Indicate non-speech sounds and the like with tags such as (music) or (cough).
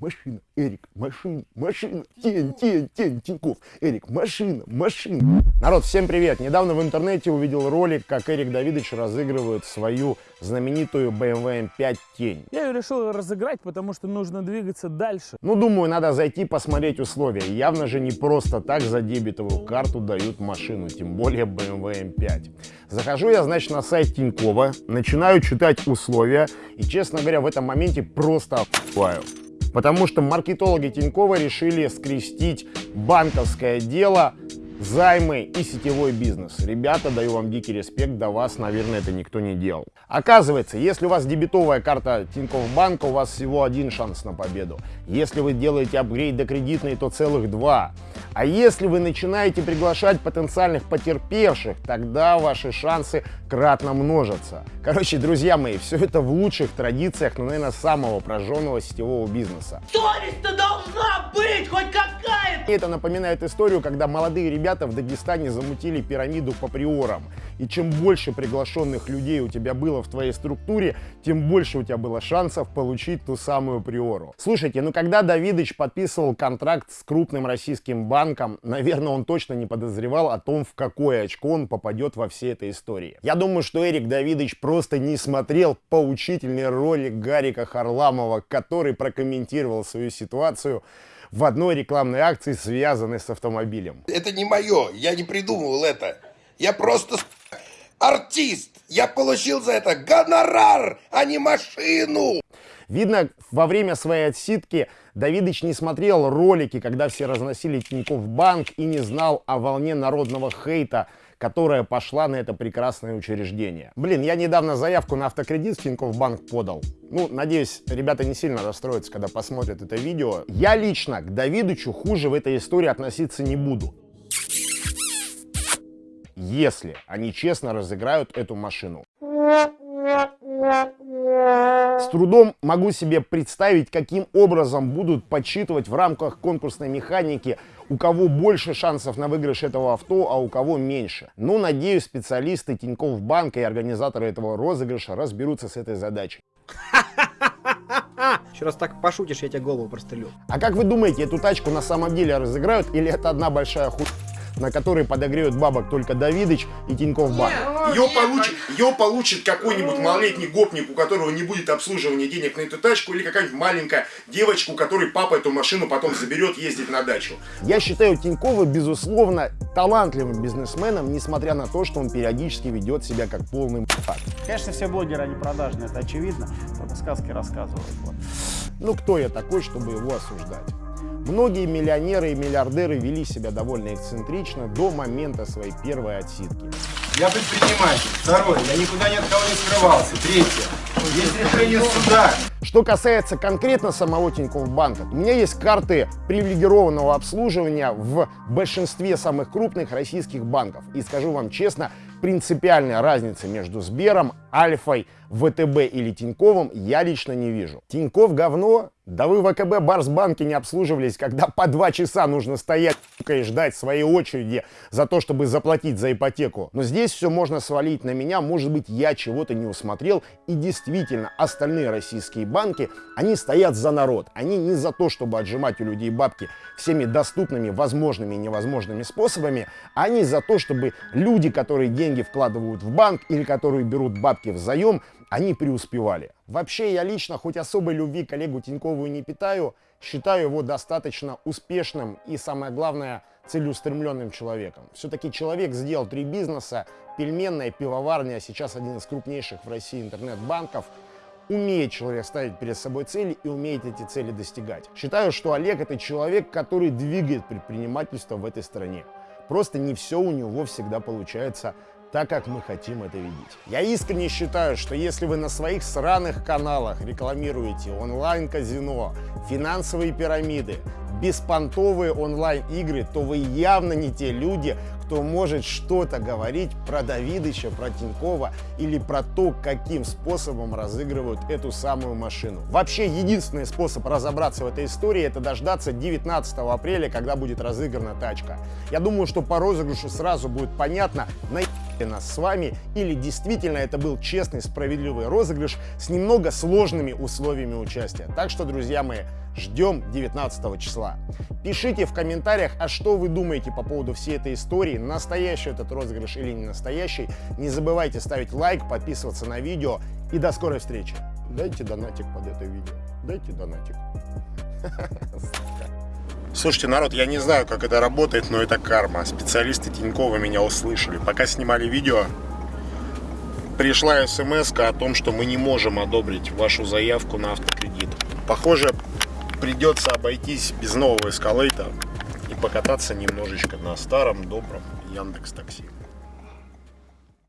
Машина, Эрик, машина, машина, тень, тень, тень, Тиньков. Эрик, машина, машина. Народ, всем привет! Недавно в интернете увидел ролик, как Эрик Давидович разыгрывает свою знаменитую BMW M5 тень. Я ее решил разыграть, потому что нужно двигаться дальше. Ну, думаю, надо зайти посмотреть условия. Явно же не просто так за дебетовую карту дают машину, тем более BMW M5. Захожу я, значит, на сайт Тинькова, начинаю читать условия и, честно говоря, в этом моменте просто охуеваю. Потому что маркетологи Тинькова решили скрестить банковское дело займы и сетевой бизнес. Ребята, даю вам дикий респект, до вас, наверное, это никто не делал. Оказывается, если у вас дебетовая карта Тинькофф банка, у вас всего один шанс на победу. Если вы делаете апгрейд до кредитной, то целых два. А если вы начинаете приглашать потенциальных потерпевших, тогда ваши шансы кратно множатся. Короче, друзья мои, все это в лучших традициях, ну, наверное, самого прожженного сетевого бизнеса. Совесть-то должна быть хоть какая-то! Это напоминает историю, когда молодые ребята в Дагестане замутили пирамиду по приорам. И чем больше приглашенных людей у тебя было в твоей структуре, тем больше у тебя было шансов получить ту самую приору. Слушайте, ну когда Давидыч подписывал контракт с крупным российским банком, наверное, он точно не подозревал о том, в какое очко он попадет во всей этой истории. Я думаю, что Эрик Давидыч просто не смотрел поучительный ролик Гарика Харламова, который прокомментировал свою ситуацию в одной рекламной акции, связанной с автомобилем. Это не мое, я не придумывал это. Я просто артист. Я получил за это гонорар, а не машину. Видно, во время своей отсидки Давидыч не смотрел ролики, когда все разносили Тинькофф банк и не знал о волне народного хейта, которая пошла на это прекрасное учреждение. Блин, я недавно заявку на автокредит в Тинькофф банк подал. Ну, надеюсь, ребята не сильно расстроятся, когда посмотрят это видео. Я лично к Давидычу хуже в этой истории относиться не буду если они честно разыграют эту машину. С трудом могу себе представить, каким образом будут подсчитывать в рамках конкурсной механики, у кого больше шансов на выигрыш этого авто, а у кого меньше. Но, надеюсь, специалисты Тинькофф банка и организаторы этого розыгрыша разберутся с этой задачей. Еще раз так пошутишь, я тебе голову прострелю. А как вы думаете, эту тачку на самом деле разыграют или это одна большая хуйня? на который подогреют бабок только Давидыч и Тинькофф Банк. Ее получит, ее получит какой-нибудь малолетний гопник, у которого не будет обслуживания денег на эту тачку, или какая-нибудь маленькая девочка, у которой папа эту машину потом заберет ездить на дачу. Я считаю Тинькова, безусловно, талантливым бизнесменом, несмотря на то, что он периодически ведет себя как полный м***ак. Конечно, все блогеры, они продажные, это очевидно. Только сказки рассказывают. Вот. Ну, кто я такой, чтобы его осуждать? Многие миллионеры и миллиардеры вели себя довольно эксцентрично до момента своей первой отсидки. Я предприниматель. Второе, я никуда ни от кого не скрывался. Третье, есть решение суда. Что касается конкретно самого Тинькофф банка, у меня есть карты привилегированного обслуживания в большинстве самых крупных российских банков. И скажу вам честно, принципиальной разницы между Сбером, Альфой, ВТБ или Тиньковым я лично не вижу. Тиньков говно? Да вы в АКБ Барсбанке не обслуживались, когда по два часа нужно стоять и ждать своей очереди за то, чтобы заплатить за ипотеку. Но здесь все можно свалить на меня, может быть я чего-то не усмотрел. И действительно, остальные российские банки, они стоят за народ. Они не за то, чтобы отжимать у людей бабки всеми доступными, возможными и невозможными способами, а они за то, чтобы люди, которые деньги вкладывают в банк или которые берут бабки в заем, они преуспевали. Вообще, я лично, хоть особой любви коллегу Тинькову не питаю, считаю его достаточно успешным и, самое главное, целеустремленным человеком. Все-таки человек сделал три бизнеса, пельменная, пивоварня, а сейчас один из крупнейших в России интернет-банков. Умеет человек ставить перед собой цели и умеет эти цели достигать. Считаю, что Олег это человек, который двигает предпринимательство в этой стране. Просто не все у него всегда получается так, как мы хотим это видеть. Я искренне считаю, что если вы на своих сраных каналах рекламируете онлайн-казино, финансовые пирамиды, беспонтовые онлайн-игры, то вы явно не те люди, кто может что-то говорить про Давидыча, про Тинькова или про то, каким способом разыгрывают эту самую машину. Вообще, единственный способ разобраться в этой истории это дождаться 19 апреля, когда будет разыграна тачка. Я думаю, что по розыгрышу сразу будет понятно, на нас с вами, или действительно это был честный, справедливый розыгрыш с немного сложными условиями участия. Так что, друзья мои, ждем 19 числа. Пишите в комментариях, а что вы думаете по поводу всей этой истории, настоящий этот розыгрыш или не настоящий. Не забывайте ставить лайк, подписываться на видео и до скорой встречи. Дайте донатик под это видео. Дайте донатик. (laughs) Слушайте, народ, я не знаю, как это работает, но это карма. Специалисты Тинькова меня услышали. Пока снимали видео, пришла смс о том, что мы не можем одобрить вашу заявку на автокредит. Похоже, придется обойтись без нового эскалейта и покататься немножечко на старом добром Яндекс Такси.